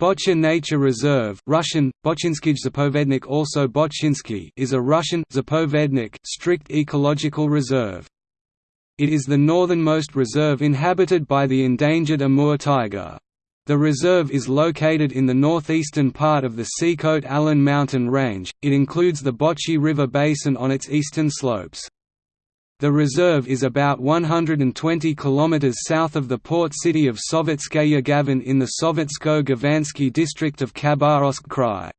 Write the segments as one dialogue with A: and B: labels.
A: Bochya Nature Reserve Russian, Zapovednik also Bochinsky is a Russian Zapovednik strict ecological reserve. It is the northernmost reserve inhabited by the endangered Amur tiger. The reserve is located in the northeastern part of the Sikhote-Alin mountain range, it includes the Bochy River basin on its eastern slopes. The reserve is about 120 km south of the port city of Sovetskaya Gavan in the Sovetsko-Gavansky district of Khabarovsk Krai.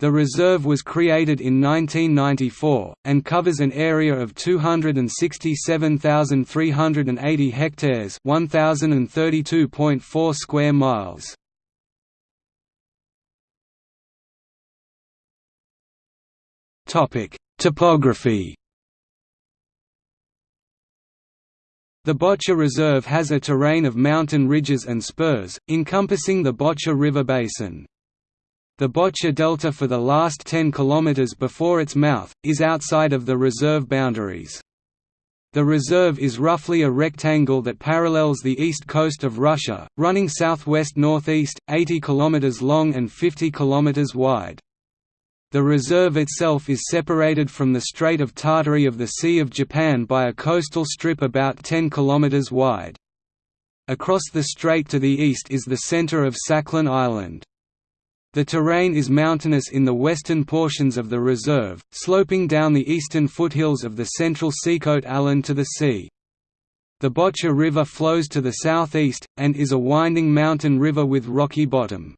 A: The reserve was created in 1994, and covers an area of 267,380 hectares 1,032.4 square miles. Topography The Bochya Reserve has a terrain of mountain ridges and spurs, encompassing the Bochya River basin. The Bochya Delta for the last 10 km before its mouth, is outside of the reserve boundaries. The reserve is roughly a rectangle that parallels the east coast of Russia, running southwest-northeast, 80 km long and 50 km wide. The reserve itself is separated from the Strait of Tartary of the Sea of Japan by a coastal strip about 10 km wide. Across the strait to the east is the center of Sakhalin Island. The terrain is mountainous in the western portions of the reserve, sloping down the eastern foothills of the central Sikhote-Alin to the sea. The Bochya River flows to the southeast, and is a winding mountain river with rocky bottom.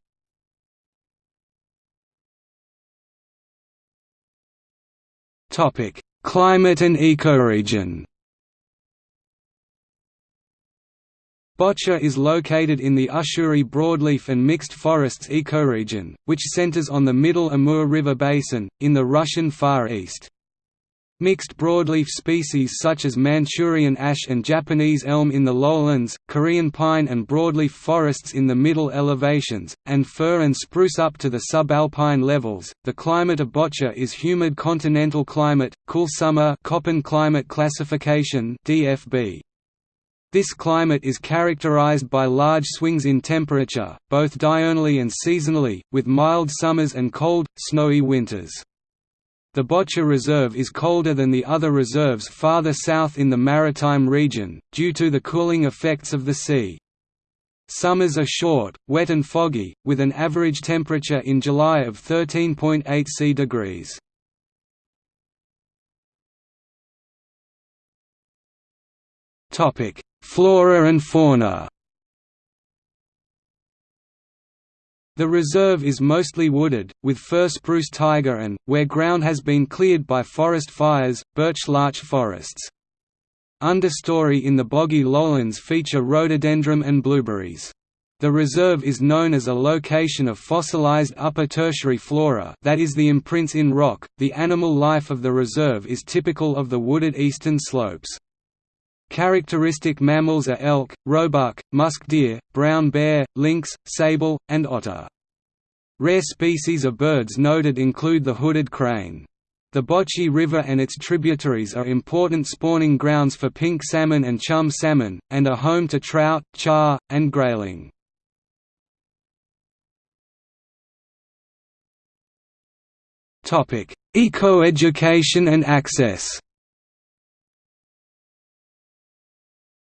A: Topic: Climate and ecoregion. Bochya is located in the Ussuri broadleaf and mixed forests ecoregion, which centers on the middle Amur River basin, in the Russian Far East. Mixed broadleaf species such as Manchurian ash and Japanese elm in the lowlands, Korean pine and broadleaf forests in the middle elevations, and fir and spruce up to the subalpine levels. The climate of Bochya is humid continental climate, cool summer Köppen climate classification (DFB). This climate is characterized by large swings in temperature, both diurnally and seasonally, with mild summers and cold, snowy winters. The Bochya Reserve is colder than the other reserves farther south in the maritime region, due to the cooling effects of the sea. Summers are short, wet and foggy, with an average temperature in July of 13.8 C degrees. Flora and fauna The reserve is mostly wooded, with fir spruce taiga and, where ground has been cleared by forest fires, birch larch forests. Understory in the boggy lowlands feature rhododendron and blueberries. The reserve is known as a location of fossilized upper tertiary flora that is the imprints in rock. The animal life of the reserve is typical of the wooded eastern slopes. Characteristic mammals are elk, roebuck, musk deer, brown bear, lynx, sable, and otter. Rare species of birds noted include the hooded crane. The Bochy River and its tributaries are important spawning grounds for pink salmon and chum salmon, and are home to trout, char, and grayling. Eco-education and access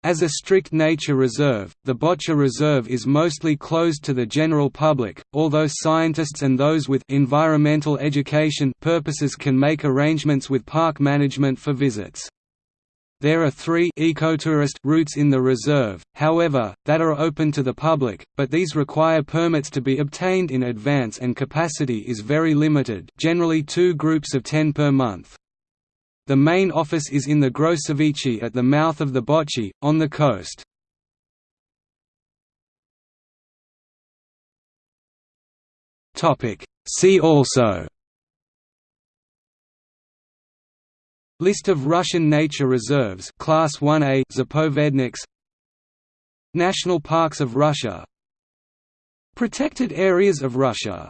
A: As a strict nature reserve, the Bochya Reserve is mostly closed to the general public, although scientists and those with environmental education purposes can make arrangements with park management for visits. There are three ecotourist routes in the reserve, however, that are open to the public, but these require permits to be obtained in advance and capacity is very limited generally two groups of 10 per month. The main office is in the Grossevichi at the mouth of the Bochy, on the coast. See also. List of Russian nature reserves Class 1A Zapovedniks. National parks of Russia. Protected areas of Russia